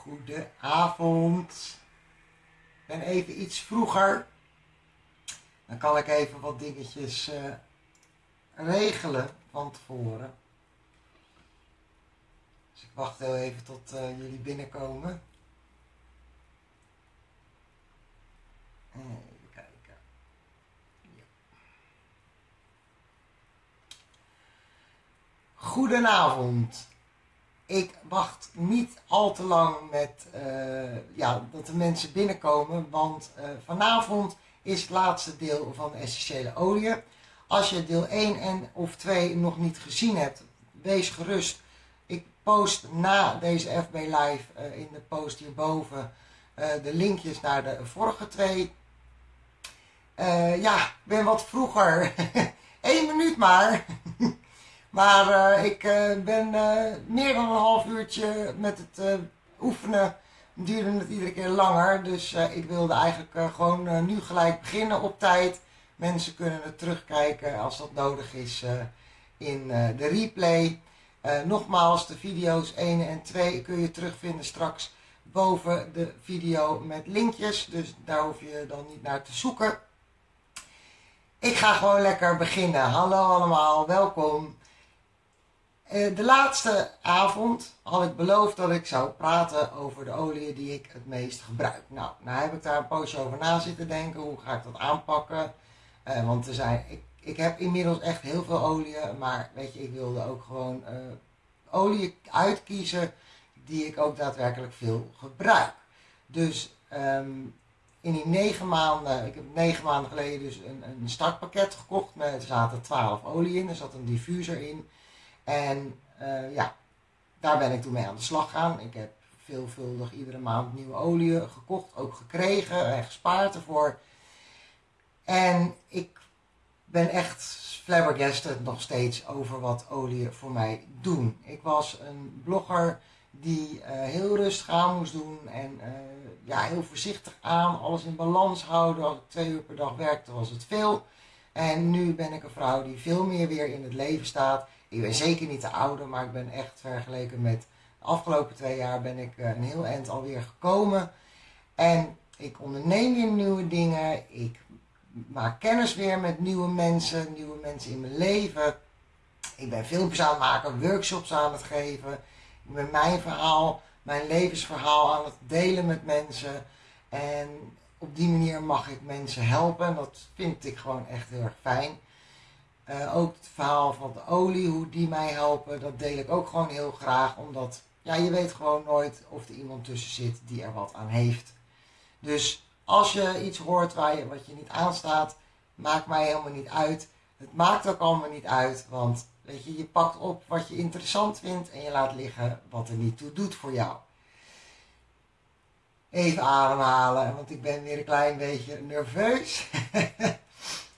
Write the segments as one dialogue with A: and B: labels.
A: Goedenavond. Ik ben even iets vroeger. Dan kan ik even wat dingetjes uh, regelen van tevoren. Dus ik wacht heel even tot uh, jullie binnenkomen. Even kijken. Ja. Goedenavond ik wacht niet al te lang met uh, ja, dat de mensen binnenkomen, want uh, vanavond is het laatste deel van de essentiële olie. Als je deel 1 en of 2 nog niet gezien hebt, wees gerust. Ik post na deze FB Live uh, in de post hierboven de linkjes naar de vorige twee. ja, ik ben wat vroeger. Eén minuut maar. Maar uh, ik uh, ben uh, meer dan een half uurtje met het oefenen. Duurde het iedere keer langer. Dus ik wilde eigenlijk gewoon nu gelijk beginnen op tijd. Mensen kunnen het terugkijken als dat nodig is in de replay. nogmaals, de video's 1 en 2 kun je terugvinden straks boven de video met linkjes. Dus daar hoef je dan niet naar te zoeken. Ik ga gewoon lekker beginnen. Hallo allemaal, welkom. Eh, de laatste avond had ik beloofd dat ik zou praten over de olie die ik het meest gebruik. Nou, nou heb ik daar een poosje over na zitten denken. Hoe ga ik dat aanpakken? Uh, want er zijn, ik, ik heb inmiddels echt heel veel olie. Maar weet je, ik wilde ook gewoon uh, olie uitkiezen die ik ook daadwerkelijk veel gebruik. Dus um, in die negen maanden, ik heb negen maanden geleden dus een, een startpakket gekocht. Er zaten twaalf olie in, er zat een diffuser in. En uh, ja, daar ben ik toen mee aan de slag gegaan. Ik heb veelvuldig iedere maand nieuwe olie gekocht, ook gekregen en gespaard ervoor. En ik ben echt flabbergasted nog steeds over wat olie voor mij doen. Ik was een blogger die uh, heel rustig aan moest doen en uh, ja, heel voorzichtig aan, alles in balans houden. Als ik twee uur per dag werkte was het veel. En nu ben ik een vrouw die veel meer weer in het leven staat ik ben zeker niet de oude, maar ik ben echt vergeleken met de afgelopen twee jaar ben ik eh, een heel eind alweer gekomen. En ik onderneem weer nieuwe dingen. Ik maak kennis weer met nieuwe mensen, nieuwe mensen in mijn leven. Ik ben filmpjes aan het maken, workshops aan het geven. Ik ben mijn verhaal, mijn levensverhaal aan het delen met mensen. En op die manier mag ik mensen helpen. En dat vind ik gewoon echt heel erg fijn. Uh, ook het verhaal van de olie, hoe die mij helpen, dat deel ik ook gewoon heel graag. Omdat ja, je weet gewoon nooit of er iemand tussen zit die er wat aan heeft. Dus als je iets hoort waar je, wat je niet aanstaat, maakt mij helemaal niet uit. Het maakt ook allemaal niet uit, want weet je, je pakt op wat je interessant vindt en je laat liggen wat er niet toe doet voor jou. Even ademhalen, want ik ben weer een klein beetje nerveus.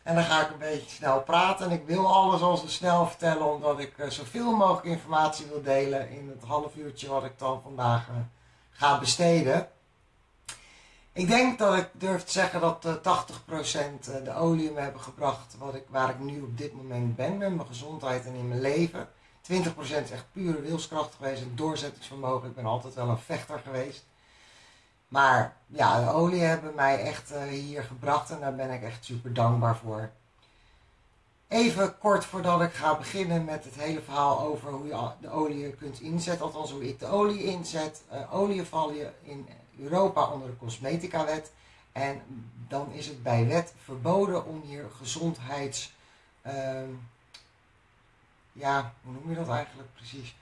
A: En dan ga ik een beetje snel praten. En ik wil alles al zo snel vertellen, omdat ik uh, zoveel mogelijk informatie wil delen in het half uurtje wat ik dan vandaag uh, ga besteden. Ik denk dat ik durf te zeggen dat uh, eh, 80% de olie me hebben gebracht wat ik, waar ik nu op dit moment ben met mijn gezondheid en in mijn leven. 20% is echt pure wilskracht geweest en doorzettingsvermogen. Ik ben altijd wel een vechter geweest. Maar ja, de olie hebben mij echt uh, hier gebracht en daar ben ik echt super dankbaar voor. Even kort voordat ik ga beginnen met het hele verhaal over hoe je de olie kunt inzetten, althans hoe ik de olie inzet. Uh, olie val je in Europa onder de cosmetica-wet en dan is het bij wet verboden om hier gezondheids... Uh, ja, hoe noem je dat eigenlijk precies?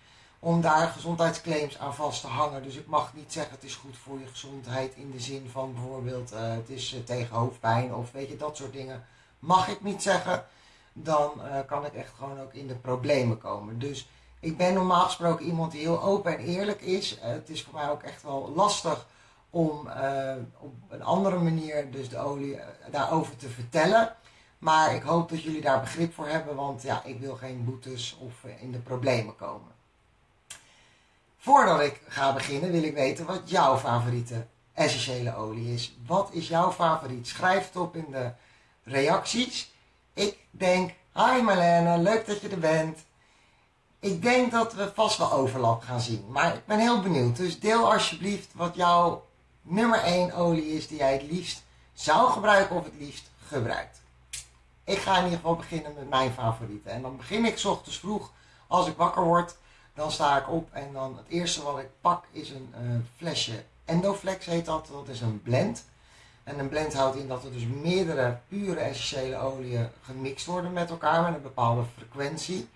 A: Om daar gezondheidsclaims aan vast te hangen. Dus ik mag niet zeggen het is goed voor je gezondheid in de zin van bijvoorbeeld uh, het is uh, tegen hoofdpijn of weet je dat soort dingen. Mag ik niet zeggen, dan uh, kan ik echt gewoon ook in de problemen komen. Dus ik ben normaal gesproken iemand die heel open en eerlijk is. het is voor mij ook echt wel lastig om op een andere manier dus de olie daarover te vertellen. Maar ik hoop dat jullie daar begrip voor hebben, want ja, ik wil geen boetes of in de problemen komen. Voordat ik ga beginnen wil ik weten wat jouw favoriete essentiële olie is. Wat is jouw favoriet? Schrijf het op in de reacties. Ik denk, hi Marlene, leuk dat je er bent. ik denk dat we vast wel overlap gaan zien. Maar ik ben heel benieuwd. Dus deel alsjeblieft wat jouw nummer 1 olie is die jij het liefst zou gebruiken of het liefst gebruikt. Ik ga in ieder geval beginnen met mijn favorieten. En dan begin ik s ochtends vroeg als ik wakker word. Dan sta ik op en dan het eerste wat ik pak is een uh, flesje Endoflex heet dat. Dat is een blend. En een blend houdt in dat er dus meerdere pure essentiële oliën gemixt worden met elkaar met een bepaalde frequentie.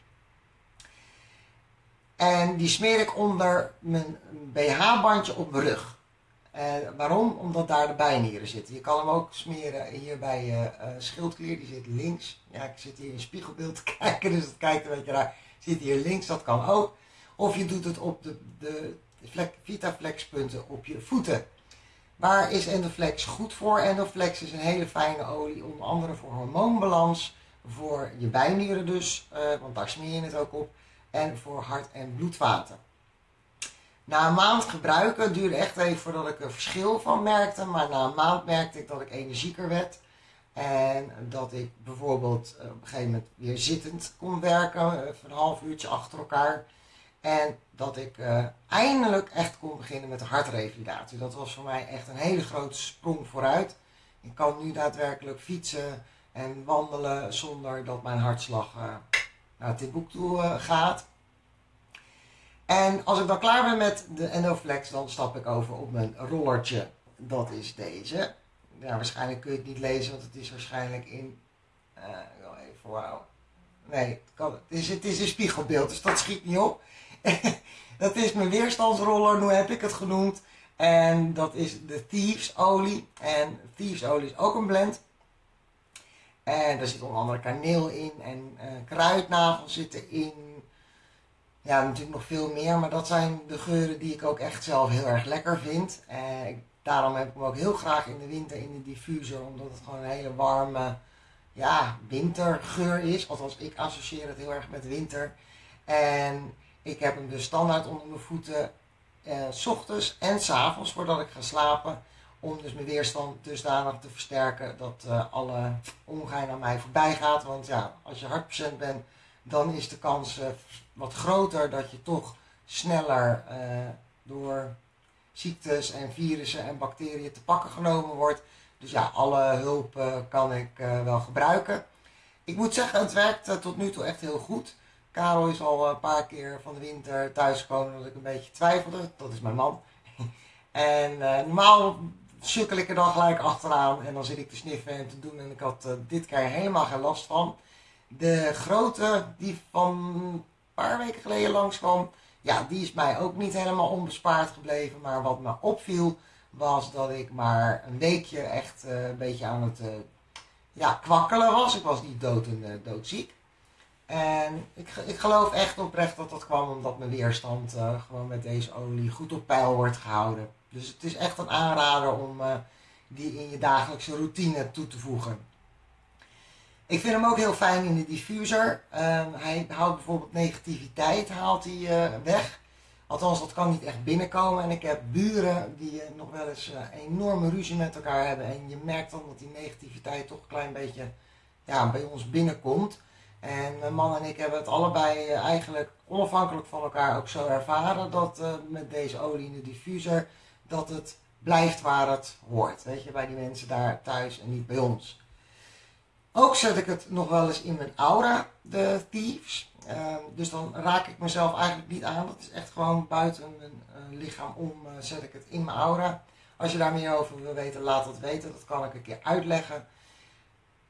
A: En die smeer ik onder mijn BH-bandje op mijn rug. Waarom? Omdat daar de bijnieren zitten. Je kan hem ook smeren hier bij je uh, schildklier, die zit links. Ja, ik zit hier in spiegelbeeld te kijken, dus dat kijkt een beetje raar. Zit hier links, dat kan ook. Of je doet het op de, de Vitaflex punten op je voeten. Waar is Endoflex goed voor? Endoflex is een hele fijne olie, onder andere voor hormoonbalans, voor je bijnieren dus, uh, want daar smeer je het ook op, en voor hart- en bloedvaten. Na een maand gebruiken duurde echt even voordat ik er verschil van merkte, maar na een maand merkte ik dat ik energieker werd. En dat ik bijvoorbeeld eh, op een gegeven moment weer zittend kon werken, eh, een half uurtje achter elkaar. En dat ik uh, eindelijk echt kon beginnen met de hartrevalidatie. Dat was voor mij echt een hele grote sprong vooruit. Ik kan nu daadwerkelijk fietsen en wandelen zonder dat mijn hartslag uh, naar Timbuktu uh, gaat. En als ik dan klaar ben met de Endoflex, dan stap ik over op mijn rollertje. Dat is deze. Waarschijnlijk kun je het niet lezen, want het is waarschijnlijk in... Uh, even, wauw. Nee, kan, het, is, het is een spiegelbeeld, dus dat schiet niet op. dat is mijn weerstandsroller, hoe heb ik het genoemd. En dat is de Thieves olie. En Thieves olie is ook een blend. En daar zit onder andere kaneel in en uh, kruidnagel zitten in. Ja, natuurlijk nog veel meer, maar dat zijn de geuren die ik ook echt zelf heel erg lekker vind. En daarom heb ik hem ook heel graag in de winter in de diffuser, omdat het gewoon een hele warme ja, wintergeur is. Althans, ik associeer het heel erg met winter. En ik heb hem dus standaard onder mijn voeten, eh, ochtends en s avonds voordat ik ga slapen. Om dus mijn weerstand dusdanig te versterken dat uh, alle ongein aan mij voorbij gaat. Want ja, als je hartpatiënt bent, dan is de kans uh, wat groter dat je toch sneller uh, door ziektes en virussen en bacteriën te pakken genomen wordt. Dus ja, alle hulp kan ik wel gebruiken. Ik moet zeggen, het werkt tot nu toe echt heel goed. Karel is al een paar keer van de winter thuisgekomen dat ik een beetje twijfelde. Dat is mijn man. en uh, normaal sukkel ik er dan gelijk achteraan en dan zit ik te sniffen en te doen. En ik had uh, dit keer helemaal geen last van. De grote die van een paar weken geleden langskwam, ja, die is mij ook niet helemaal onbespaard gebleven. Maar wat me opviel was dat ik maar een weekje echt een beetje aan het ja, kwakkelen was. Ik was niet dood en doodziek. En ik, ik geloof echt oprecht dat dat kwam omdat mijn weerstand uh, gewoon met deze olie goed op peil wordt gehouden. Dus het is echt een aanrader om uh, die in je dagelijkse routine toe te voegen. Ik vind hem ook heel fijn in de diffuser. Uh, hij houdt bijvoorbeeld negativiteit haalt hij, uh, weg. Althans, dat kan niet echt binnenkomen. En ik heb buren die nog wel eens enorme ruzie met elkaar hebben. En je merkt dan dat die negativiteit toch een klein beetje ja, bij ons binnenkomt. En mijn man en ik hebben het allebei eh, eigenlijk onafhankelijk van elkaar ook zo ervaren dat uh, met deze olie in de diffuser dat het blijft waar het hoort. Weet je, bij die mensen daar thuis en niet bij ons. Ook zet ik het nog wel eens in mijn aura, de thieves. Uh, dus dan raak ik mezelf eigenlijk niet aan. Dat is echt gewoon buiten mijn uh, lichaam om zet ik het in mijn aura. Als je daar meer over wil weten, laat het weten. Dat kan ik een keer uitleggen.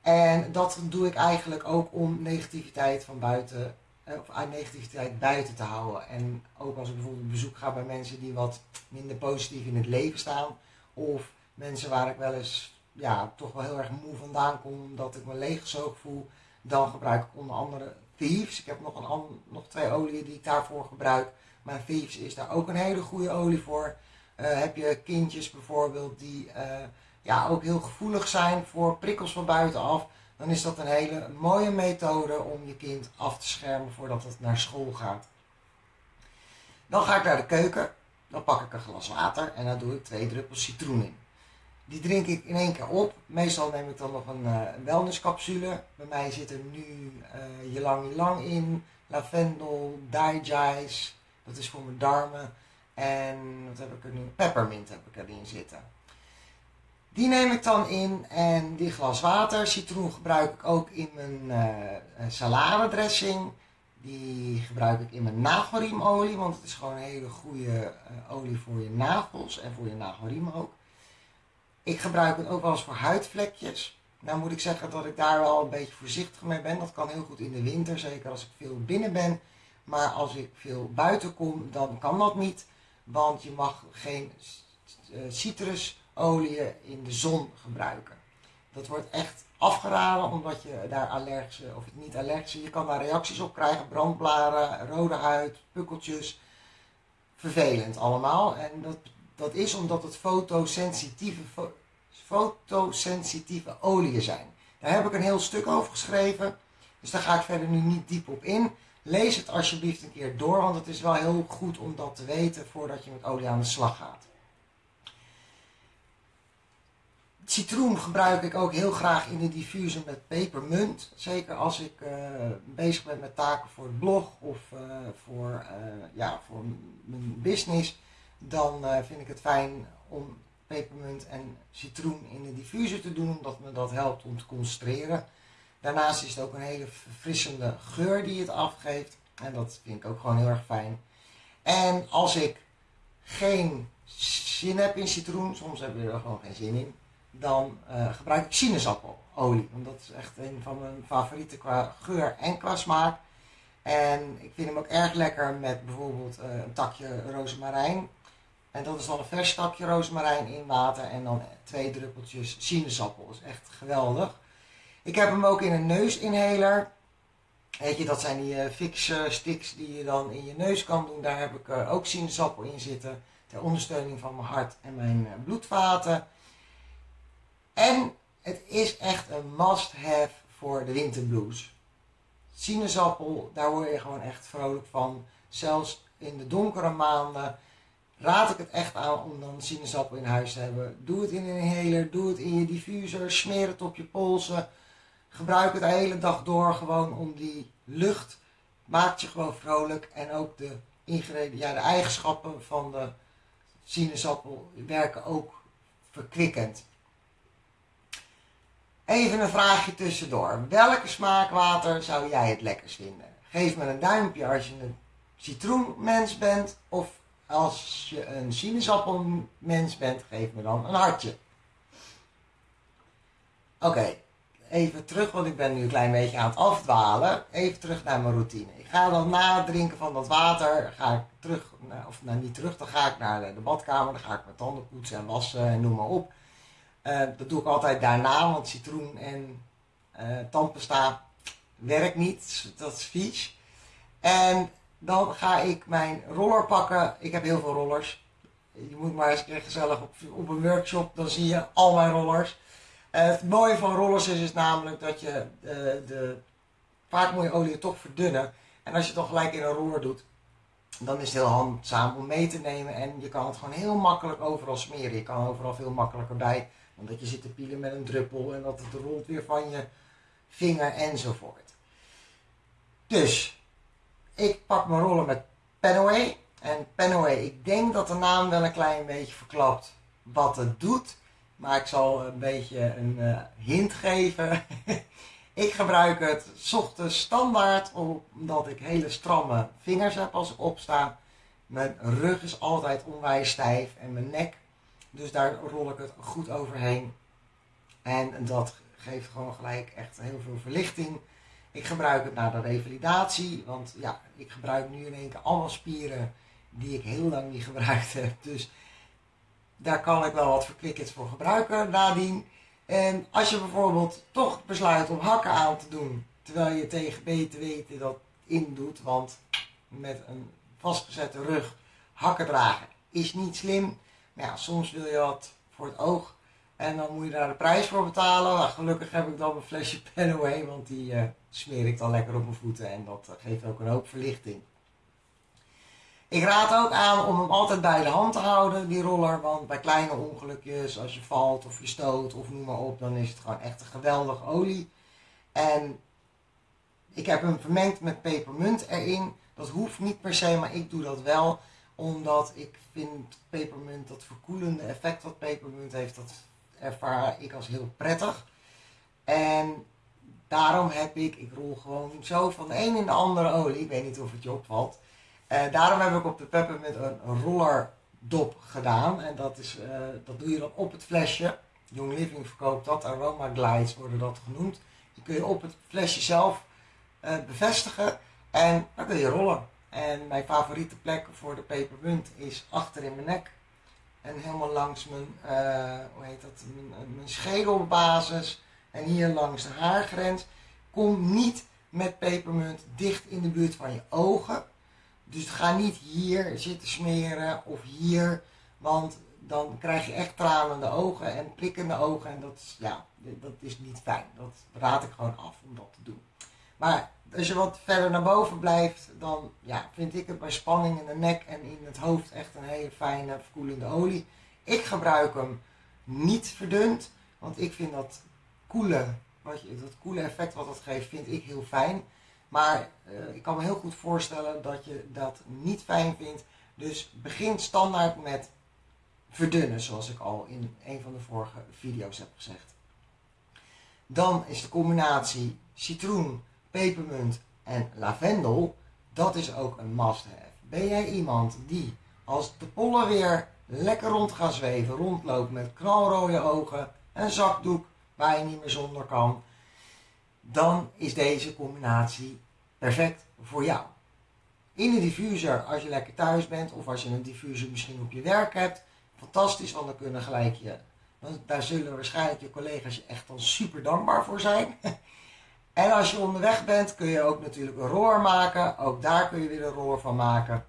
A: En dat doe ik eigenlijk ook om negativiteit van buiten, eh, of negativiteit buiten te houden. En ook als ik bijvoorbeeld op bezoek ga bij mensen die wat minder positief in het leven staan. Of mensen waar ik wel eens ja, toch wel heel erg moe vandaan kom, omdat ik me leeggezogen voel. Dan gebruik ik onder andere Thieves. Ik heb nog, een, nog twee oliën die ik daarvoor gebruik. Maar Thieves is daar ook een hele goede olie voor. Uh, heb je kindjes bijvoorbeeld die... Uh, ja, ook heel gevoelig zijn voor prikkels van buitenaf, dan is dat een hele mooie methode om je kind af te schermen voordat het naar school gaat. Dan ga ik naar de keuken, dan pak ik een glas water en dan doe ik twee druppels citroen in. Die drink ik in één keer op. Meestal neem ik dan nog een uh, wellnesscapsule. Bij mij zit er nu uh, je lang lang in, lavendel, dijais, dat is voor mijn darmen. En wat heb ik er nu? Peppermint heb ik erin zitten. Die neem ik dan in en die glas water. Citroen gebruik ik ook in mijn uh, saladedressing. Die gebruik ik in mijn nagelriemolie, want het is gewoon een hele goede uh, olie voor je nagels en voor je nagelriem ook. Ik gebruik het ook wel eens voor huidvlekjes. Nou moet ik zeggen dat ik daar wel een beetje voorzichtig mee ben. Dat kan heel goed in de winter, zeker als ik veel binnen ben. Maar als ik veel buiten kom, dan kan dat niet. Want je mag geen uh, citrusolie in de zon gebruiken. Dat wordt echt afgeraden omdat je daar allergische, of niet allergische, je kan daar reacties op krijgen. Brandblaren, rode huid, pukkeltjes. Vervelend allemaal. En dat, dat is omdat het fotosensitieve, fotosensitieve oliën zijn. Daar heb ik een heel stuk over geschreven. Dus daar ga ik verder nu niet diep op in. Lees het alsjeblieft een keer door, want het is wel heel goed om dat te weten voordat je met olie aan de slag gaat. Citroen gebruik ik ook heel graag in de diffuser met pepermunt. Zeker als ik uh, bezig ben met taken voor het blog of uh, voor, uh, ja, voor mijn business. Dan vind ik het fijn om pepermunt en citroen in de diffuser te doen. Omdat me dat helpt om te concentreren. Daarnaast is het ook een hele verfrissende geur die het afgeeft. En dat vind ik ook gewoon heel erg fijn. En als ik geen zin heb in citroen, soms heb je er gewoon geen zin in, dan uh, gebruik ik sinaasappelelolie. Want dat is echt een van mijn favorieten qua geur en qua smaak. En ik vind hem ook erg lekker met bijvoorbeeld uh, een takje rozemarijn. En dat is dan een vers takje rozemarijn in water en dan twee druppeltjes sinaasappel. Dat is echt geweldig. Ik heb hem ook in een neusinhaler. Weet je, dat zijn die uh, fix sticks die je dan in je neus kan doen. Daar heb ik ook sinaasappel in zitten. Ter ondersteuning van mijn hart en mijn bloedvaten. En het is echt een must-have voor de winterblues. Sinaasappel, daar word je gewoon echt vrolijk van. Zelfs in de donkere maanden raad ik het echt aan om dan sinaasappel in huis te hebben. Doe het in een inhaler, doe het in je diffuser, smeer het op je polsen Gebruik het de hele dag door gewoon om die lucht. Maakt je gewoon vrolijk. En ook de ja, de eigenschappen van de sinaasappel werken ook verkwikkend. Even een vraagje tussendoor. Welke smaakwater zou jij het lekkerst vinden? Geef me een duimpje als je een citroenmens bent. Of als je een sinaasappelmens bent, geef me dan een hartje. Oké, even terug, want ik ben nu een klein beetje aan het afdwalen. Even terug naar mijn routine. Ik ga dan na het drinken van dat water, ga ik terug, of nou niet terug, dan ga ik naar de, badkamer. Dan ga ik mijn tanden poetsen en wassen en noem maar op. Uh, dat doe ik altijd daarna, want citroen en uh, tandpasta werkt niet. Dat is vies. En dan ga ik mijn roller pakken. Ik heb heel veel rollers. Je moet maar eens een gezellig op, een workshop, dan zie je al mijn rollers. Eh, het mooie van rollers is, is namelijk dat je de, vaak moet je olie toch verdunnen. En als je het dan gelijk in een roller doet, dan is het heel handzaam om mee te nemen. En je kan het gewoon heel makkelijk overal smeren. Je kan overal veel makkelijker bij. Dan dat je zit te pielen met een druppel en dat het rolt weer van je vinger enzovoort. Dus, ik pak mijn rollen met Penaway. En Penaway, ik denk dat de naam wel een klein beetje verklapt wat het doet. Maar ik zal een beetje een uh, hint geven. ik gebruik het ochtends standaard omdat ik hele stramme vingers heb als ik opsta. Mijn rug is altijd onwijs stijf en mijn nek. Dus daar rol ik het goed overheen. En dat geeft gewoon gelijk echt heel veel verlichting. Ik gebruik het naar de revalidatie. Want ja, ik gebruik nu in één keer allemaal spieren die ik heel lang niet gebruikt heb. Dus daar kan ik wel wat verklikkers voor gebruiken nadien. En als je bijvoorbeeld toch besluit om hakken aan te doen, terwijl je tegen beter weten dat indoet, want met een vastgezette rug hakken dragen is niet slim. Maar ja, soms wil je wat voor het oog en dan moet je daar de prijs voor betalen. Nou, gelukkig heb ik dan een flesje Penaway, want die uh, smeer ik dan lekker op mijn voeten en dat uh, geeft ook een hoop verlichting. Ik raad ook aan om hem altijd bij de hand te houden, die roller. Want bij kleine ongelukjes, als je valt of je stoot of noem maar op, dan is het gewoon echt een geweldige olie. En ik heb hem vermengd met pepermunt erin. Dat hoeft niet per se, maar ik doe dat wel. Omdat ik vind pepermunt, dat verkoelende effect wat pepermunt heeft, dat ervaar ik als heel prettig. En daarom heb ik, ik rol gewoon zo van de een in de andere olie. Ik weet niet of het je opvalt. Uh, daarom heb ik op de peppermint een rollerdop gedaan. En dat, is, uh, dat doe je dan op het flesje. Young Living verkoopt dat, Aroma Glides worden dat genoemd. Die kun je op het flesje zelf uh, bevestigen en dan kun je rollen. En mijn favoriete plek voor de pepermunt is achter in mijn nek. En helemaal langs mijn, uh, hoe heet dat, mijn, mijn schedelbasis en hier langs de haargrens. Kom niet met pepermunt dicht in de buurt van je ogen. Dus ga niet hier zitten smeren of hier, want dan krijg je echt tranende ogen en prikkende ogen. En dat, ja, dat is niet fijn. Dat raad ik gewoon af om dat te doen. Maar als je wat verder naar boven blijft, dan ja, vind ik het bij spanning in de nek en in het hoofd echt een hele fijne verkoelende olie. Ik gebruik hem niet verdund, want ik vind dat koele, wat je, dat koele effect wat dat geeft, vind ik heel fijn. Maar uh, ik kan me heel goed voorstellen dat je dat niet fijn vindt. Dus begin standaard met verdunnen, zoals ik al in een van de vorige video's heb gezegd. Dan is de combinatie citroen, pepermunt en lavendel, dat is ook een must-have. Ben jij iemand die als de pollen weer lekker rond gaan zweven, rondloopt met knalrode ogen, een zakdoek waar je niet meer zonder kan, dan is deze combinatie perfect voor jou. In een diffuser, als je lekker thuis bent of als je een diffuser misschien op je werk hebt, fantastisch, want dan kunnen gelijk je, daar zullen waarschijnlijk je collega's je echt dan super dankbaar voor zijn. En als je onderweg bent, kun je ook natuurlijk een roer maken. Ook daar kun je weer een roer van maken.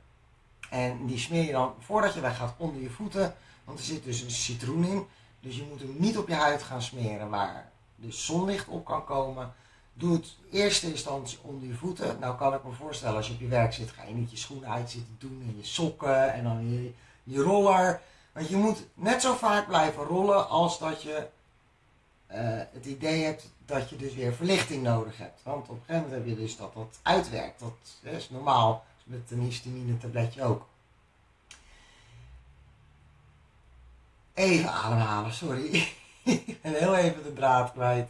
A: En die smeer je dan voordat je weggaat onder je voeten. Want er zit dus een citroen in. Dus je moet hem niet op je huid gaan smeren waar de zonlicht op kan komen. Doe het eerste instantie onder je voeten. Nou kan ik me voorstellen, als je op je werk zit, ga je niet je schoenen uit zitten doen en je sokken en dan je, roller. Want je moet net zo vaak blijven rollen als dat je het idee hebt dat je dus weer verlichting nodig hebt. Want op een gegeven moment heb je dus dat dat uitwerkt. Dat is normaal met een histamine tabletje ook. Even ademhalen, sorry. ik ben heel even de draad kwijt.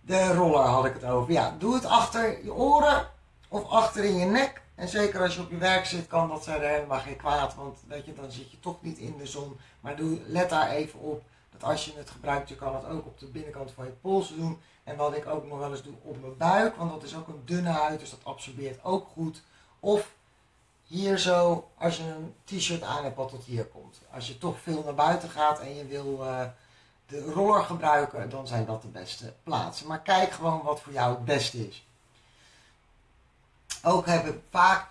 A: De roller had ik het over. Ja, doe het achter je oren of achter in je nek. En zeker als je op je werk zit, kan dat zijn helemaal geen kwaad. Want weet je, dan zit je toch niet in de zon. Maar doe, let daar even op als je het gebruikt, je kan het ook op de binnenkant van je pols doen. En wat ik ook nog wel eens doe op mijn buik, want dat is ook een dunne huid, dus dat absorbeert ook goed. Of hier zo, als je een t-shirt aan hebt wat tot hier komt. Als je toch veel naar buiten gaat en je wil uh, de roller gebruiken, dan zijn dat de beste plaatsen. Maar kijk gewoon wat voor jou het beste is. Ook heb ik vaak,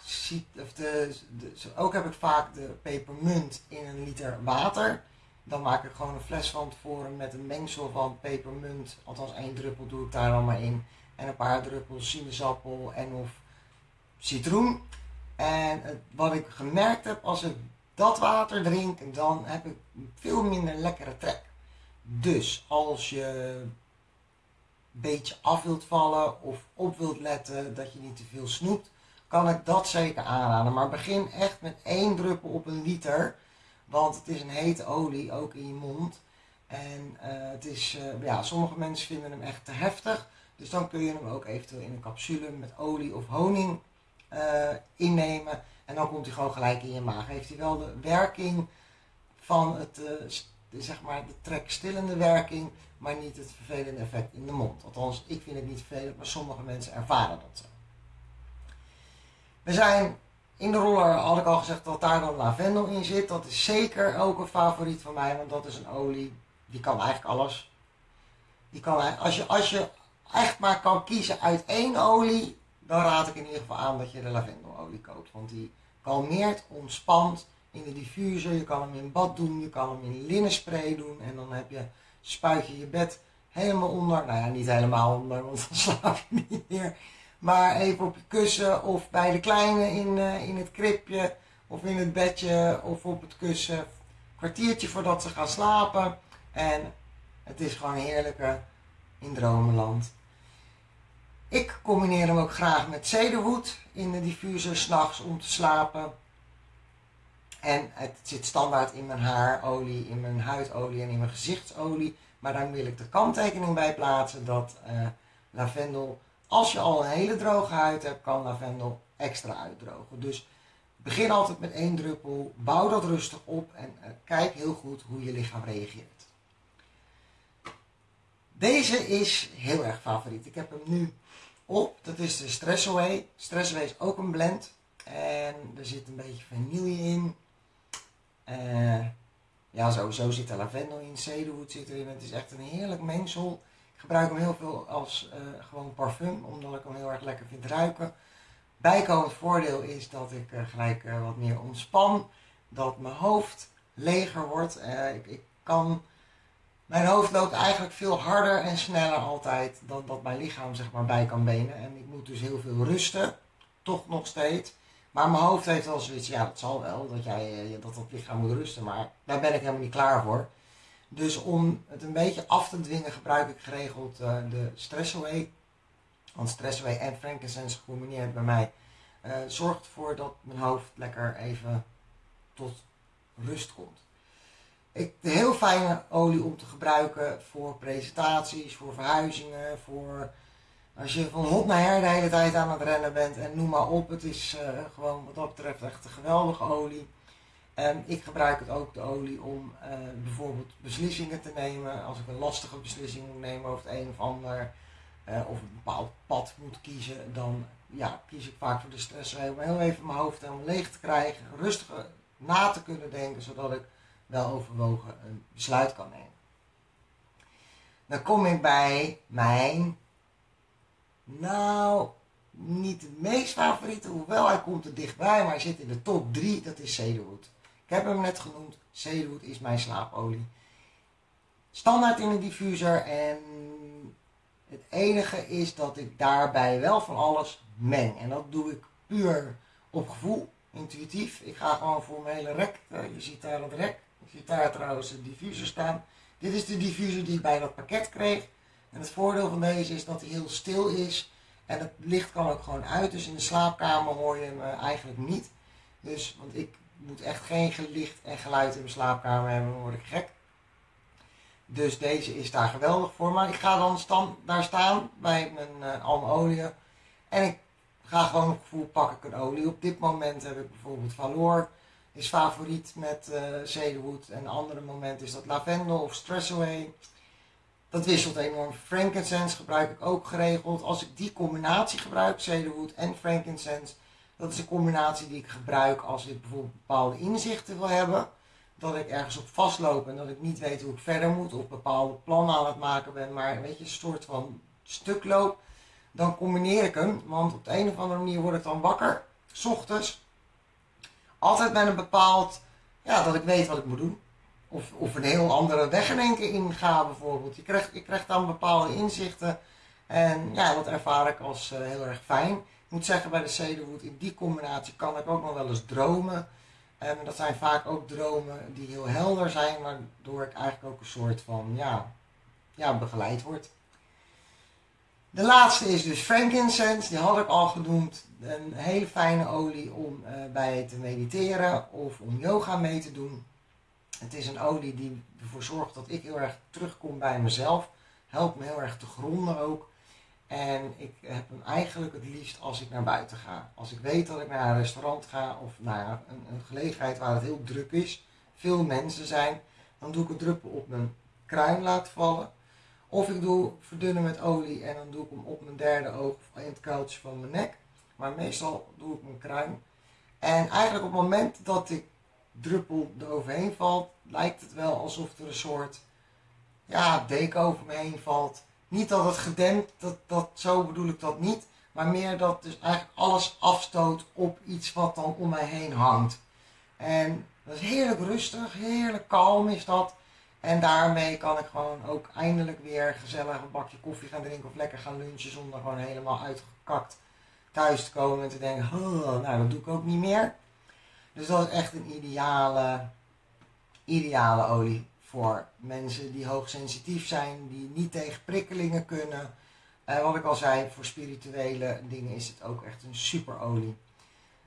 A: of de, de, ook heb ik vaak de pepermunt in een liter water. Dan maak ik gewoon een fles van tevoren met een mengsel van pepermunt. Althans één druppel doe ik daar dan maar in. En een paar druppels sinaasappel en of citroen. En wat ik gemerkt heb, als ik dat water drink, dan heb ik veel minder lekkere trek. Dus als je een beetje af wilt vallen of op wilt letten dat je niet te veel snoept, kan ik dat zeker aanraden. Maar begin echt met één druppel op een liter. Want het is een hete olie, ook in je mond. En uh, het is, uh, ja, sommige mensen vinden hem echt te heftig. Dus dan kun je hem ook eventueel in een capsule met olie of honing uh, innemen. En dan komt hij gewoon gelijk in je maag. Heeft hij wel de werking van het, zeg maar, de trekstillende werking, maar niet het vervelende effect in de mond. Althans, ik vind het niet vervelend, maar sommige mensen ervaren dat zo. We zijn in de roller had ik al gezegd dat daar dan lavendel in zit. Dat is zeker ook een favoriet van mij, want dat is een olie. Die kan eigenlijk alles. Die kan, als, je, als je echt maar kan kiezen uit één olie, dan raad ik in ieder geval aan dat je de lavendelolie koopt. Want die kalmeert, ontspant in de diffuser. Je kan hem in bad doen, je kan hem in linnenspray doen. En dan heb je, spuit je je bed helemaal onder. Nou ja, niet helemaal onder, want dan slaap je niet meer. Maar even op je kussen of bij de kleine in, uh, in het kribje of in het bedje of op het kussen. Kwartiertje voordat ze gaan slapen. En het is gewoon heerlijke in dromenland. Ik combineer hem ook graag met cedarwood in de diffuser s'nachts om te slapen. En het zit standaard in mijn haarolie, in mijn huidolie en in mijn gezichtsolie. Maar dan wil ik de kanttekening bij plaatsen dat uh, lavendel, als je al een hele droge huid hebt, kan lavendel extra uitdrogen. Dus begin altijd met één druppel, bouw dat rustig op en uh, kijk heel goed hoe je lichaam reageert. Deze is heel erg favoriet. Ik heb hem nu op. Dat is de Stress Away. Stress Away is ook een blend. En er zit een beetje vanille in. Uh, ja, sowieso zit er lavendel in, cedarwood zit erin. Het is echt een heerlijk mengsel. Ik gebruik hem heel veel als uh, gewoon parfum, omdat ik hem heel erg lekker vind ruiken. Bijkomend voordeel is dat ik uh, gelijk wat meer ontspan. Dat mijn hoofd leger wordt. Ik, ik, kan... Mijn hoofd loopt eigenlijk veel harder en sneller altijd dan dat mijn lichaam zeg maar bij kan benen. En ik moet dus heel veel rusten. Toch nog steeds. Maar mijn hoofd heeft wel zoiets, ja, dat zal wel, dat, jij, eh, dat dat lichaam moet rusten, maar daar ben ik helemaal niet klaar voor. Dus om het een beetje af te dwingen gebruik ik geregeld uh, de Stressaway. Want Stressaway en frankincense gecombineerd bij mij uh, zorgt ervoor dat mijn hoofd lekker even tot rust komt. Ik, een heel fijne olie om te gebruiken voor presentaties, voor verhuizingen, voor als je van hot naar her de hele tijd aan het rennen bent en noem maar op, het is uh, gewoon wat dat betreft echt een geweldige olie. En ik gebruik het ook, de olie, om uh, bijvoorbeeld beslissingen te nemen. Als ik een lastige beslissing moet nemen over het een of ander, uh, of een bepaald pad moet kiezen, dan ja, kies ik vaak voor de stress om heel even mijn hoofd helemaal leeg te krijgen, rustig na te kunnen denken, zodat ik wel overwogen een besluit kan nemen. Dan kom ik bij mijn nou, niet de meest favoriete, hoewel hij komt er dichtbij, maar hij zit in de top 3, dat is cedarwood. Ik heb hem net genoemd, cedarwood is mijn slaapolie. Standaard in een diffuser en het enige is dat ik daarbij wel van alles meng. En dat doe ik puur op gevoel, intuïtief. Ik ga gewoon voor mijn hele rek, eh, je ziet daar het rek, je ziet daar trouwens de diffuser staan. Dit is de diffuser die ik bij dat pakket kreeg. En het voordeel van deze is dat hij heel stil is. En het licht kan ook gewoon uit. Dus in de slaapkamer hoor je hem eh, eigenlijk niet. Dus, want ik moet echt geen licht en geluid in mijn slaapkamer hebben. Dan word ik gek. Dus deze is daar geweldig voor. Maar ik ga dan stand, daar staan bij mijn, uh, al mijn olie. En ik ga gewoon op gevoel pak ik een olie. Op dit moment heb ik bijvoorbeeld Valor. Is favoriet met uh. En een andere moment is dat lavendel of stress away. Dat wisselt enorm. Frankincense gebruik ik ook geregeld. Als ik die combinatie gebruik, cedarwood en frankincense, dat is een combinatie die ik gebruik als ik bijvoorbeeld bepaalde inzichten wil hebben. Dat ik ergens op vastloop en dat ik niet weet hoe ik verder moet of bepaalde plannen aan het maken ben, maar weet je, een soort van stuk loop. Dan combineer ik hem, want op de een of andere manier word ik dan wakker, s ochtends. Altijd met een bepaald, ja, dat ik weet wat ik moet doen. Of, of een heel andere weg in één bijvoorbeeld. Je krijgt, je krijgt dan bepaalde inzichten. En ja, dat ervaar ik als uh, heel erg fijn. Ik moet zeggen, bij de Cedarwood, in die combinatie kan ik ook nog wel eens dromen. En dat zijn vaak ook dromen die heel helder zijn, waardoor ik eigenlijk ook een soort van, ja, ja begeleid word. De laatste is dus frankincense, die had ik al genoemd. Een hele fijne olie om uh, bij te mediteren of om yoga mee te doen. Het is een olie die ervoor zorgt dat ik heel erg terugkom bij mezelf. Helpt me heel erg te gronden ook. En ik heb hem eigenlijk het liefst als ik naar buiten ga. Als ik weet dat ik naar een restaurant ga of naar een, een gelegenheid waar het heel druk is, veel mensen zijn, dan doe ik een druppel op mijn kruin laten vallen. Of ik doe verdunnen met olie en dan doe ik hem op mijn derde oog of in het kuiltje van mijn nek. Maar meestal doe ik mijn kruin. En eigenlijk op het moment dat ik druppel eroverheen valt, lijkt het wel alsof er een soort ja, deken over me heen valt. Niet dat het gedempt, dat, dat, zo bedoel ik dat niet. Maar meer dat dus eigenlijk alles afstoot op iets wat dan om mij heen hangt. En dat is heerlijk rustig, heerlijk kalm is dat. En daarmee kan ik gewoon ook eindelijk weer gezellig een bakje koffie gaan drinken of lekker gaan lunchen zonder gewoon helemaal uitgekakt thuis te komen en te denken, oh, nou dat doe ik ook niet meer. Dus dat is echt een ideale, ideale olie voor mensen die hoogsensitief zijn, die niet tegen prikkelingen kunnen. Uh, wat ik al zei, voor spirituele dingen is het ook echt een superolie.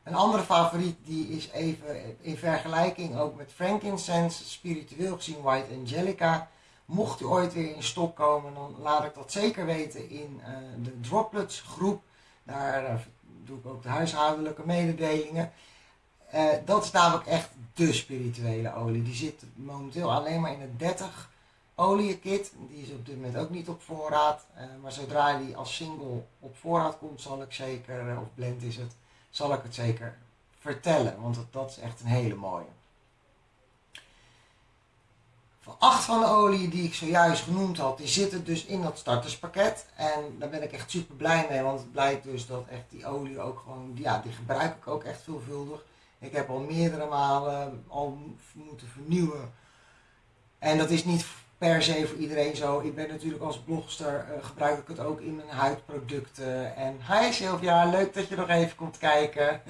A: Een andere favoriet die is even in vergelijking ook met frankincense, spiritueel gezien White Angelica. Mocht u ooit weer in stok komen, dan laat ik dat zeker weten in uh, de Droplets groep. Daar uh, doe ik ook de huishoudelijke mededelingen. Uh, dat is namelijk echt de spirituele olie. Die zit momenteel alleen maar in het 30 olienkit. Die is op dit moment ook niet op voorraad. maar zodra die als single op voorraad komt, zal ik zeker, of blend is het, zal ik het zeker vertellen. Want dat, dat is echt een hele mooie. Van acht van de olie die ik zojuist genoemd had, die zitten dus in dat starterspakket. En daar ben ik echt super blij mee, want het blijkt dus dat echt die olie ook gewoon, ja, die gebruik ik ook echt veelvuldig. Ik heb al meerdere malen al moeten vernieuwen. En dat is niet per se voor iedereen zo. Ik ben natuurlijk als blogster, uh, gebruik ik het ook in mijn huidproducten. En hi Sylvia, leuk dat je nog even komt kijken.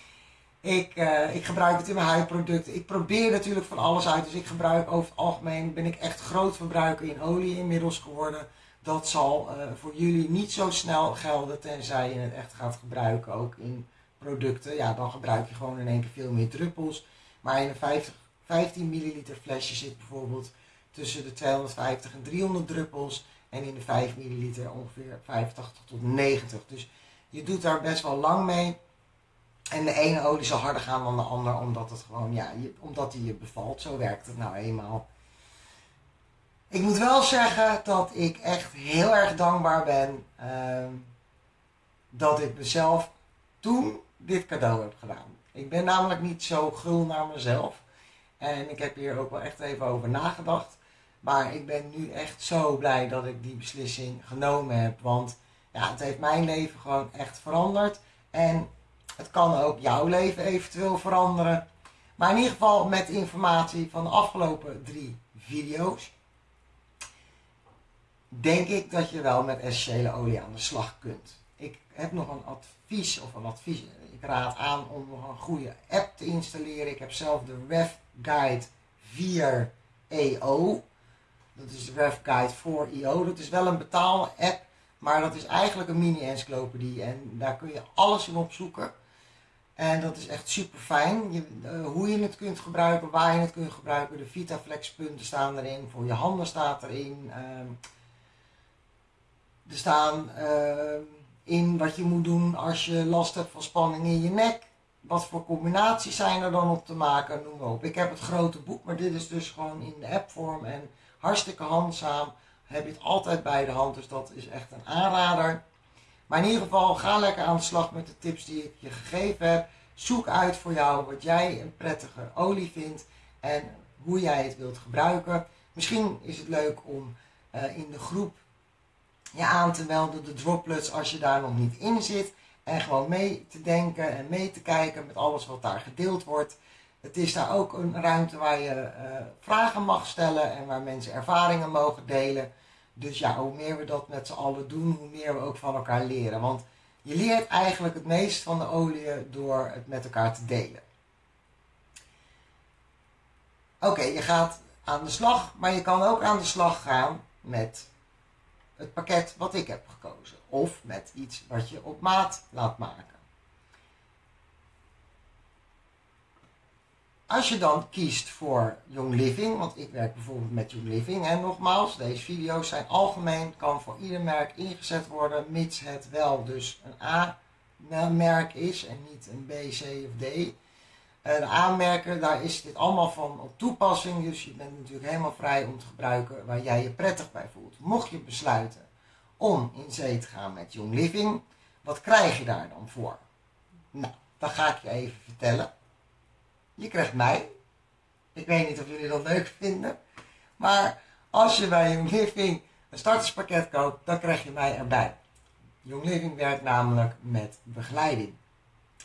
A: ik, uh, ik gebruik het in mijn huidproducten. Ik probeer natuurlijk van alles uit. Dus ik gebruik over het algemeen, ben ik echt groot verbruiker in olie inmiddels geworden. Dat zal uh, voor jullie niet zo snel gelden, tenzij je het echt gaat gebruiken ook in producten. Ja, dan gebruik je gewoon in één keer veel meer druppels. Maar in een 50, 15 milliliter flesje zit bijvoorbeeld tussen de 250 en 300 druppels. En in de 5 milliliter ongeveer 85 tot 90. Dus je doet daar best wel lang mee. En de ene olie zal harder gaan dan de ander, omdat het gewoon, ja, je, omdat die je bevalt. Zo werkt het nou eenmaal. Ik moet wel zeggen dat ik echt heel erg dankbaar ben uh, dat ik mezelf toen dit cadeau heb gedaan. Ik ben namelijk niet zo gul naar mezelf. En ik heb hier ook wel echt even over nagedacht. Maar ik ben nu echt zo blij dat ik die beslissing genomen heb. Want ja, het heeft mijn leven gewoon echt veranderd. En het kan ook jouw leven eventueel veranderen. Maar in ieder geval met informatie van de afgelopen drie video's. Denk ik dat je wel met essentiële olie aan de slag kunt. Ik heb nog een advies of een advies. Raad aan om een goede app te installeren. Ik heb zelf de Rev Guide 4 EO. Dat is de Rev Guide 4 EO. Dat is wel een betaalde app, maar dat is eigenlijk een mini-encyclopedie. En daar kun je alles in opzoeken. En dat is echt super fijn. Je, uh, hoe je het kunt gebruiken, waar je het kunt gebruiken. De Vitaflex punten staan erin. Voor je handen staat erin. Uh, er staan uh, in wat je moet doen als je last hebt van spanning in je nek. Wat voor combinaties zijn er dan op te maken, noem maar op. Ik heb het grote boek, maar dit is dus gewoon in de appvorm en hartstikke handzaam. Heb je het altijd bij de hand, dus dat is echt een aanrader. Maar in ieder geval, ga lekker aan de slag met de tips die ik je gegeven heb. Zoek uit voor jou wat jij een prettige olie vindt en hoe jij het wilt gebruiken. Misschien is het leuk om uh, in de groep je aan te melden, de droplets, als je daar nog niet in zit. En gewoon mee te denken en mee te kijken met alles wat daar gedeeld wordt. Het is daar ook een ruimte waar je uh, vragen mag stellen en waar mensen ervaringen mogen delen. Dus ja, hoe meer we dat met z'n allen doen, hoe meer we ook van elkaar leren. Want je leert eigenlijk het meest van de olie door het met elkaar te delen. Oké, je gaat aan de slag, maar je kan ook aan de slag gaan met het pakket wat ik heb gekozen. Of met iets wat je op maat laat maken. Als je dan kiest voor Young Living, want ik werk bijvoorbeeld met Young Living. En nogmaals, deze video's zijn algemeen, kan voor ieder merk ingezet worden, mits het wel dus een A-merk is en niet een B, C of D. Uh, aanmerken, daar is dit allemaal van op toepassing. Dus je bent natuurlijk helemaal vrij om te gebruiken waar jij je prettig bij voelt. Mocht je besluiten om in zee te gaan met Young Living, wat krijg je daar dan voor? Nou, dat ga ik je even vertellen. Je krijgt mij. Ik weet niet of jullie dat leuk vinden. Maar als je bij Young Living een starterspakket koopt, dan krijg je mij erbij. Young Living werkt namelijk met begeleiding.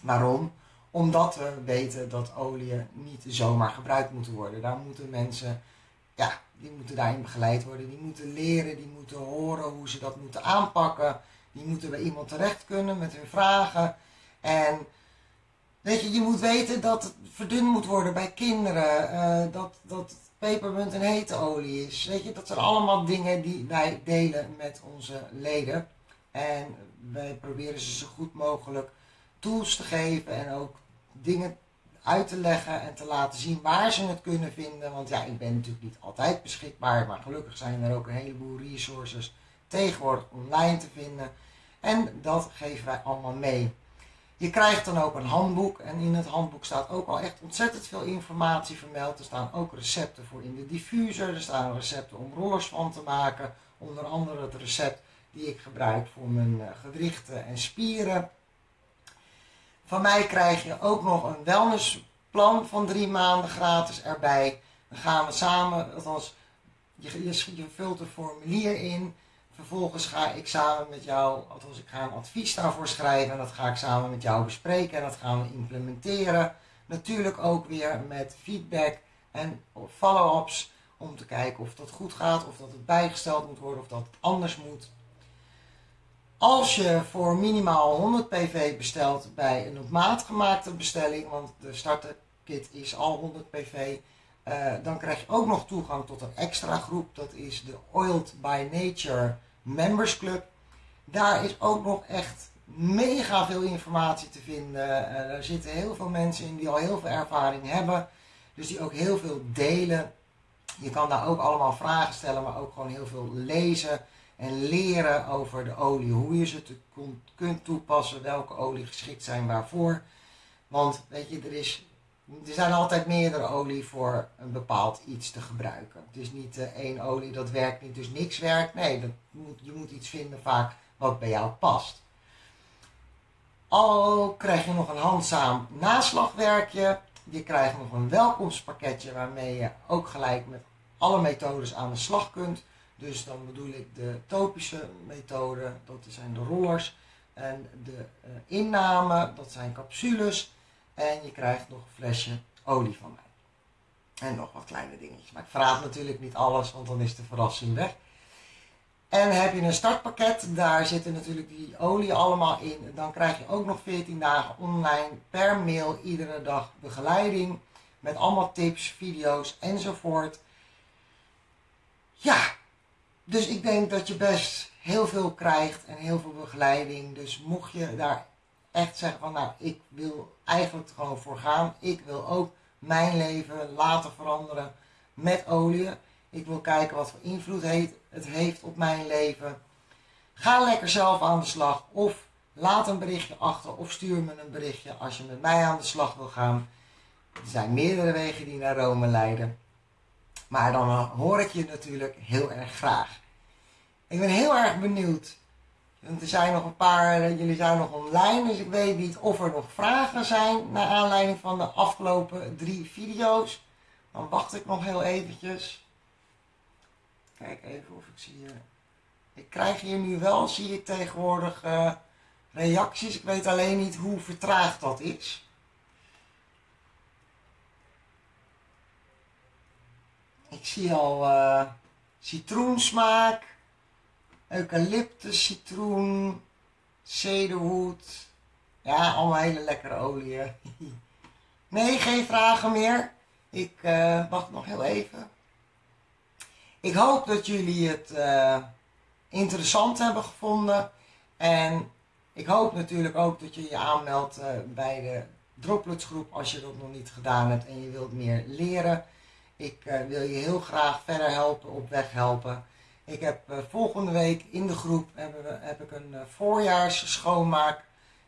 A: Waarom? Omdat we weten dat oliën niet zomaar gebruikt moeten worden. Daar moeten mensen, ja, die moeten daarin begeleid worden. Die moeten leren, die moeten horen hoe ze dat moeten aanpakken. Die moeten bij iemand terecht kunnen met hun vragen. En Weet je, je moet weten dat het verdund moet worden bij kinderen. Uh, dat, dat pepermunt een hete olie is. Weet je, dat zijn allemaal dingen die wij delen met onze leden. En wij proberen ze zo goed mogelijk tools te geven en ook dingen uit te leggen en te laten zien waar ze het kunnen vinden. Want ja, ik ben natuurlijk niet altijd beschikbaar, maar gelukkig zijn er ook een heleboel resources tegenwoordig online te vinden. En dat geven wij allemaal mee. Je krijgt dan ook een handboek en in het handboek staat ook al echt ontzettend veel informatie vermeld. Er staan ook recepten voor in de diffuser, er staan recepten om rollers van te maken. Onder andere het recept die ik gebruik voor mijn eh, gewrichten en spieren. Van mij krijg je ook nog een wellnessplan van drie maanden gratis erbij. Dan gaan we samen, althans, je, je, je vult een formulier in. Vervolgens ga ik samen met jou, althans ik ga een advies daarvoor schrijven en dat ga ik samen met jou bespreken en dat gaan we implementeren. Natuurlijk ook weer met feedback en follow-ups om te kijken of dat goed gaat, of dat het bijgesteld moet worden, of dat het anders moet. Als je voor minimaal 100 pv bestelt bij een op maat gemaakte bestelling, want de starterkit is al 100 pv, uh, dan krijg je ook nog toegang tot een extra groep. Dat is de Oiled by Nature Members Club. Daar is ook nog echt mega veel informatie te vinden. Uh, er zitten heel veel mensen in die al heel veel ervaring hebben. Dus die ook heel veel delen. Je kan daar ook allemaal vragen stellen, maar ook gewoon heel veel lezen en leren over de olie. Hoe je ze te, kunt toepassen, welke olie geschikt zijn waarvoor. Want weet je, er, is, er zijn altijd meerdere olie voor een bepaald iets te gebruiken. Het is niet uh, één olie dat werkt niet, dus niks werkt. Nee, dat moet, je moet iets vinden vaak wat bij jou past. Al krijg je nog een handzaam naslagwerkje. Je krijgt nog een welkomstpakketje waarmee je ook gelijk met alle methodes aan de slag kunt. Dus dan bedoel ik de topische methode, dat zijn de rollers. En de uh, inname, dat zijn capsules. En je krijgt nog een flesje olie van mij. En nog wat kleine dingetjes. Maar ik verraad natuurlijk niet alles, want dan is de verrassing weg. En heb je een startpakket, daar zitten natuurlijk die olie allemaal in. Dan krijg je ook nog 14 dagen online per mail iedere dag begeleiding. Met allemaal tips, video's enzovoort. Ja, dus ik denk dat je best heel veel krijgt en heel veel begeleiding. Dus mocht je daar echt zeggen van nou, ik wil eigenlijk gewoon voor gaan. Ik wil ook mijn leven laten veranderen met olie. Ik wil kijken wat voor invloed het heeft op mijn leven. Ga lekker zelf aan de slag of laat een berichtje achter of stuur me een berichtje als je met mij aan de slag wil gaan. Er zijn meerdere wegen die naar Rome leiden. Maar dan hoor ik je natuurlijk heel erg graag. Ik ben heel erg benieuwd. Want er zijn nog een paar, eh, jullie zijn nog online, dus ik weet niet of er nog vragen zijn naar aanleiding van de afgelopen drie video's. Dan wacht ik nog heel eventjes. Kijk even of ik zie. Ik krijg hier nu wel, zie ik tegenwoordig, uh, reacties. Ik weet alleen niet hoe vertraagd dat is. Ik zie al uh, citroensmaak, eucalyptus, citroen, cedarwood. Ja, allemaal hele lekkere oliën. nee, geen vragen meer. Ik uh, wacht nog heel even. Ik hoop dat jullie het uh, interessant hebben gevonden. En ik hoop natuurlijk ook dat je je aanmeldt bij de Droplets groep als je dat nog niet gedaan hebt en je wilt meer leren. Ik uh, wil je heel graag verder helpen, op weg helpen. Ik heb uh, volgende week in de groep hebben we, heb ik een uh, voorjaars schoonmaak.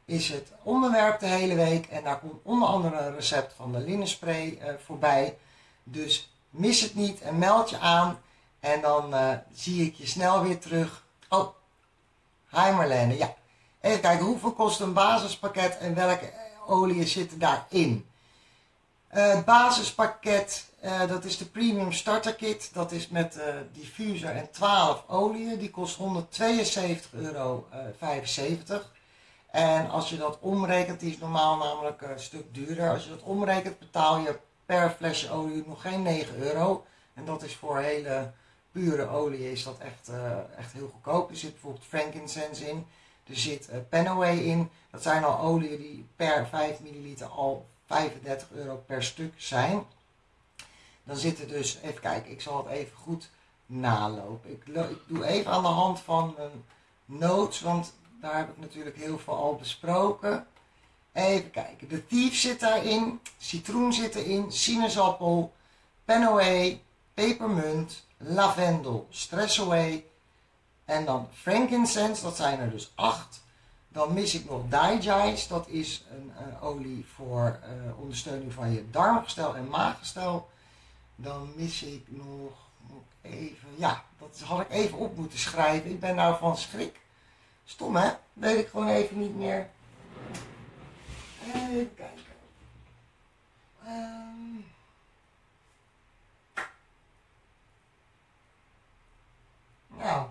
A: Is het onderwerp de hele week. En daar komt onder andere een recept van de linnenspray voorbij. Dus mis het niet en meld je aan. En dan zie ik je snel weer terug. Oh, hi Marlene. Ja. Even kijken, hoeveel kost een basispakket en welke oliën zitten daarin? Het basispakket uh, dat is de Premium Starter Kit. Dat is met uh, diffuser en 12 oliën. Die kost 172,75 euro. En als je dat omrekent, die is normaal namelijk een stuk duurder. Als je dat omrekent, betaal je per flesje olie nog geen 9 euro. En dat is voor hele pure olie is dat echt, echt heel goedkoop. Er zit bijvoorbeeld frankincense in. Er zit Penaway in. Dat zijn al oliën die per 5 milliliter al 35 euro per stuk zijn. Dan zit er dus, even kijken, ik zal het even goed nalopen. Ik, doe even aan de hand van een notes, want daar heb ik natuurlijk heel veel al besproken. Even kijken. De Thief zit daarin. Citroen zit erin. Sinaasappel. Away, Pepermunt. Lavendel. Stress Away. En dan frankincense. Dat zijn er dus acht. Dan mis ik nog Digest. Dat is een, een olie voor uh, ondersteuning van je darmgestel en maaggestel. Dan mis ik nog, even... Ja, dat had ik even op moeten schrijven. Ik ben nou van schrik. Stom hè? Weet ik gewoon even niet meer. Even kijken. Um. Nou.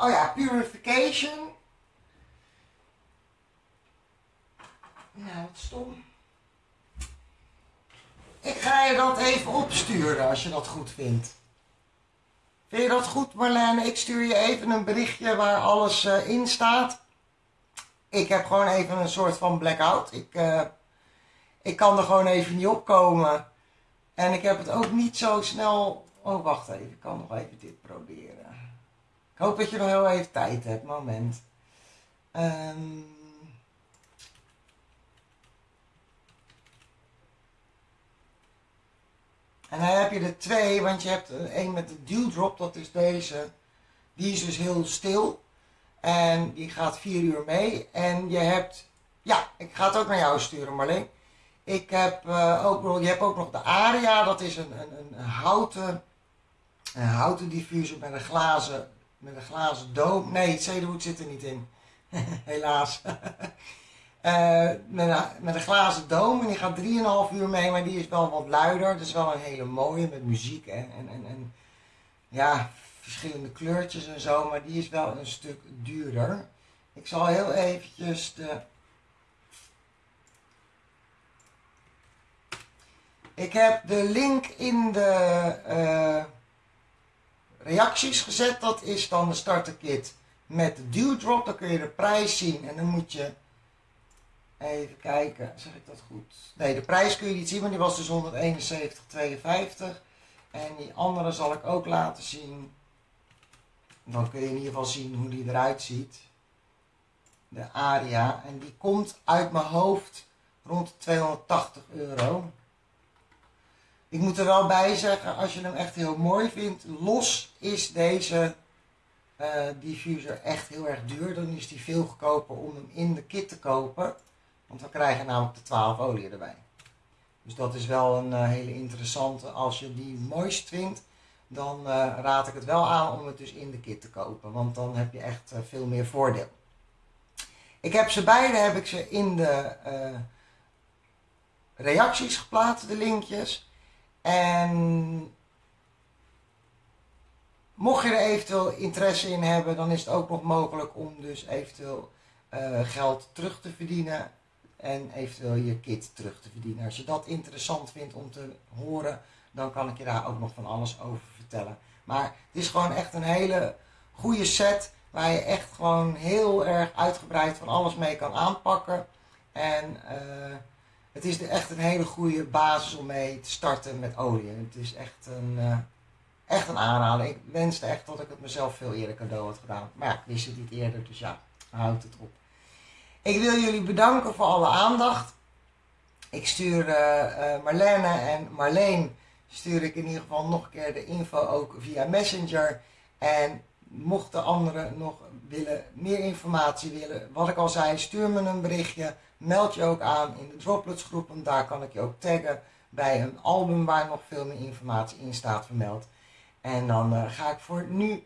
A: Oh ja, purification. Nou, wat stom. Ik ga je dat even opsturen als je dat goed vindt. Vind je dat goed Marlene? Ik stuur je even een berichtje waar alles uh, in staat. Ik heb gewoon even een soort van blackout. Ik, uh, ik kan er gewoon even niet opkomen. En ik heb het ook niet zo snel... Oh, wacht even. Ik kan nog even dit proberen. Ik hoop dat je nog heel even tijd hebt. Moment. Um... En dan heb je er twee, want je hebt een met de dewdrop, dat is deze. Die is dus heel stil. En die gaat vier uur mee. En je hebt, ja, ik ga het ook naar jou sturen Marleen. Ik heb uh, ook, je hebt ook nog de Aria, dat is een, een, een houten, een houten diffuser met een glazen, met een glazen doom. Nee, het cedarwood zit er niet in. Helaas. Uh, met, een, met glazen doom en die gaat 3,5 uur mee, maar die is wel wat luider. Het is wel een hele mooie met muziek en, en, en, en, ja, verschillende kleurtjes en zo, maar die is wel een stuk duurder. Ik zal heel eventjes de... Ik heb de link in de uh, reacties gezet. Dat is dan de starterkit met de dewdrop. Dan kun je de prijs zien en dan moet je Even kijken, zeg ik dat goed? Nee, de prijs kun je niet zien, maar die was dus 171,52. En die andere zal ik ook laten zien. Dan kun je in ieder geval zien hoe die eruit ziet. De Aria. En die komt uit mijn hoofd rond 280 euro. Ik moet er wel bij zeggen, als je hem echt heel mooi vindt, los is deze uh, diffuser echt heel erg duur. Dan is die veel goedkoper om hem in de kit te kopen. Want we krijgen namelijk de 12 olie erbij. Dus dat is wel een uh, hele interessante. Als je die mooist vindt, dan uh, raad ik het wel aan om het dus in de kit te kopen. Want dan heb je echt veel meer voordeel. Ik heb ze beide heb ik ze in de reacties geplaatst, de linkjes. En mocht je er eventueel interesse in hebben, dan is het ook nog mogelijk om dus eventueel geld terug te verdienen en eventueel je kit terug te verdienen. Als je dat interessant vindt om te horen, dan kan ik je daar ook nog van alles over vertellen. Maar het is gewoon echt een hele goede set waar je echt gewoon heel erg uitgebreid van alles mee kan aanpakken. En uh, het is echt een hele goede basis om mee te starten met olie. Het is echt een, uh, echt een aanrader. Ik wenste echt dat ik het mezelf veel eerder cadeau had gedaan. Maar ja, ik wist het niet eerder, dus ja, houdt het op. Ik wil jullie bedanken voor alle aandacht. Ik stuur uh, Marlene en Marleen stuur ik in ieder geval nog een keer de info ook via Messenger. En mochten anderen nog willen, meer informatie willen, wat ik al zei, stuur me een berichtje. Meld je ook aan in de Droplets groep, daar kan ik je ook taggen bij een album waar nog veel meer informatie in staat vermeld. En dan uh, ga ik voor nu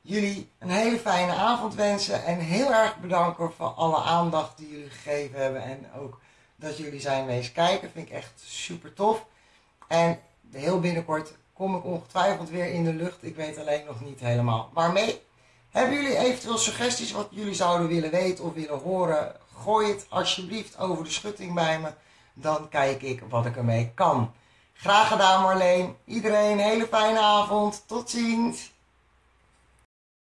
A: jullie een hele fijne avond wensen. En heel erg bedanken voor alle aandacht die jullie gegeven hebben. En ook dat jullie zijn wezen kijken. Vind ik echt super tof. En heel binnenkort kom ik ongetwijfeld weer in de lucht. Ik weet alleen nog niet helemaal waarmee. Hebben jullie eventueel suggesties wat jullie zouden willen weten of willen horen? Gooi het alsjeblieft over de schutting bij me. Dan kijk ik wat ik ermee kan. Graag gedaan Marleen. Iedereen een hele fijne avond. Tot ziens.